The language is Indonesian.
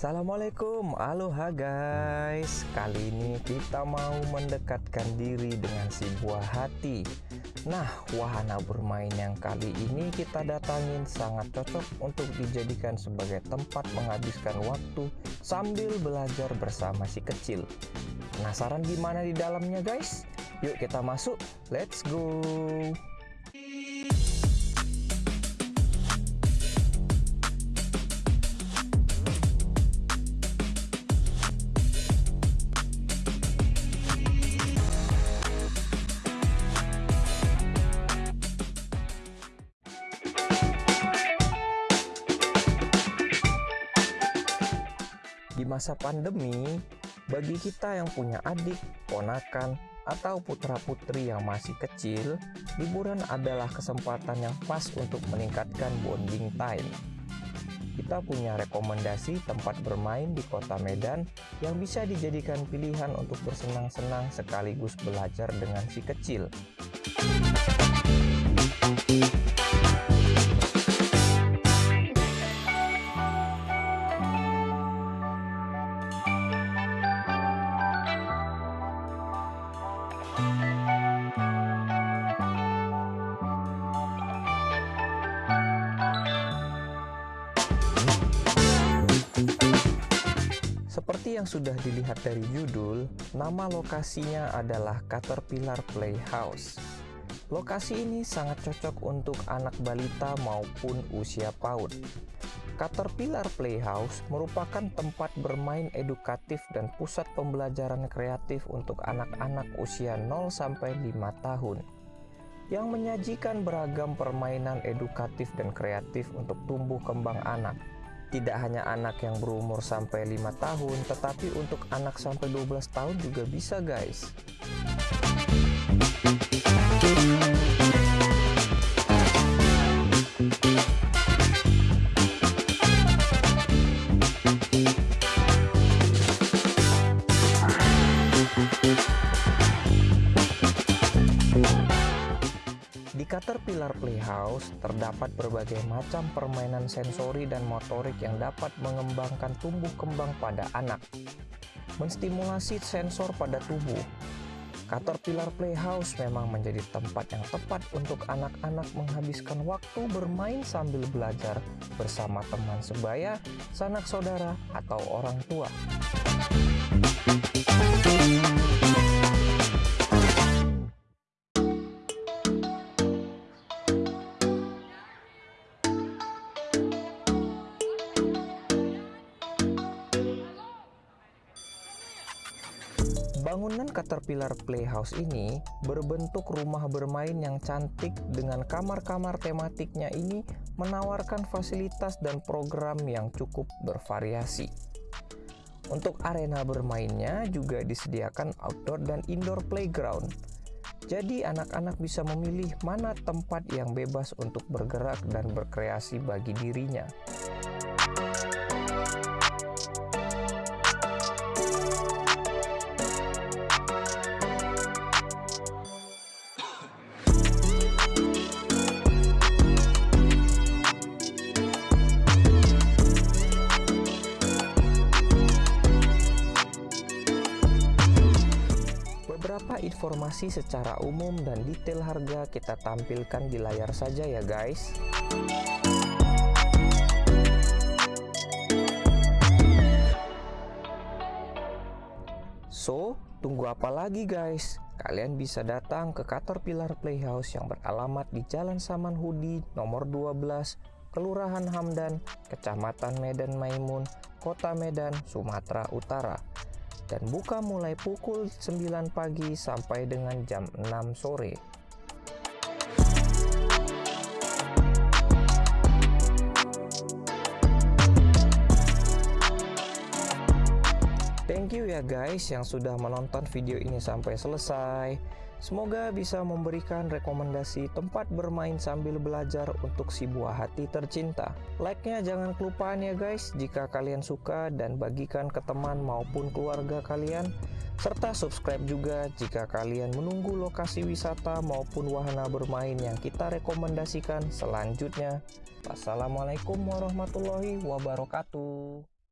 Assalamualaikum, aloha guys. Kali ini kita mau mendekatkan diri dengan si buah hati. Nah, wahana bermain yang kali ini kita datangin sangat cocok untuk dijadikan sebagai tempat menghabiskan waktu sambil belajar bersama si kecil. Penasaran gimana di dalamnya guys? Yuk kita masuk, let's go! Masa pandemi, bagi kita yang punya adik, ponakan, atau putra-putri yang masih kecil, liburan adalah kesempatan yang pas untuk meningkatkan bonding time. Kita punya rekomendasi tempat bermain di kota Medan yang bisa dijadikan pilihan untuk bersenang-senang sekaligus belajar dengan si kecil. Seperti yang sudah dilihat dari judul, nama lokasinya adalah Caterpillar Playhouse. Lokasi ini sangat cocok untuk anak balita maupun usia PAUD. Caterpillar Playhouse merupakan tempat bermain edukatif dan pusat pembelajaran kreatif untuk anak-anak usia 0-5 tahun yang menyajikan beragam permainan edukatif dan kreatif untuk tumbuh kembang anak tidak hanya anak yang berumur sampai 5 tahun, tetapi untuk anak sampai 12 tahun juga bisa guys. Caterpillar Playhouse terdapat berbagai macam permainan sensori dan motorik yang dapat mengembangkan tumbuh kembang pada anak, menstimulasi sensor pada tubuh. Caterpillar Playhouse memang menjadi tempat yang tepat untuk anak-anak menghabiskan waktu bermain sambil belajar bersama teman sebaya, sanak saudara, atau orang tua. Bangunan Caterpillar Playhouse ini berbentuk rumah bermain yang cantik dengan kamar-kamar tematiknya ini menawarkan fasilitas dan program yang cukup bervariasi. Untuk arena bermainnya juga disediakan outdoor dan indoor playground. Jadi anak-anak bisa memilih mana tempat yang bebas untuk bergerak dan berkreasi bagi dirinya. Informasi secara umum dan detail harga kita tampilkan di layar saja ya guys. So, tunggu apa lagi guys? Kalian bisa datang ke Caterpillar Playhouse yang beralamat di Jalan Saman Hudi nomor 12, Kelurahan Hamdan, Kecamatan Medan Maimun, Kota Medan, Sumatera Utara dan buka mulai pukul 9 pagi sampai dengan jam 6 sore. Thank you ya guys yang sudah menonton video ini sampai selesai. Semoga bisa memberikan rekomendasi tempat bermain sambil belajar untuk si buah hati tercinta. Like-nya jangan kelupaan ya guys jika kalian suka dan bagikan ke teman maupun keluarga kalian. Serta subscribe juga jika kalian menunggu lokasi wisata maupun wahana bermain yang kita rekomendasikan selanjutnya. Wassalamualaikum warahmatullahi wabarakatuh.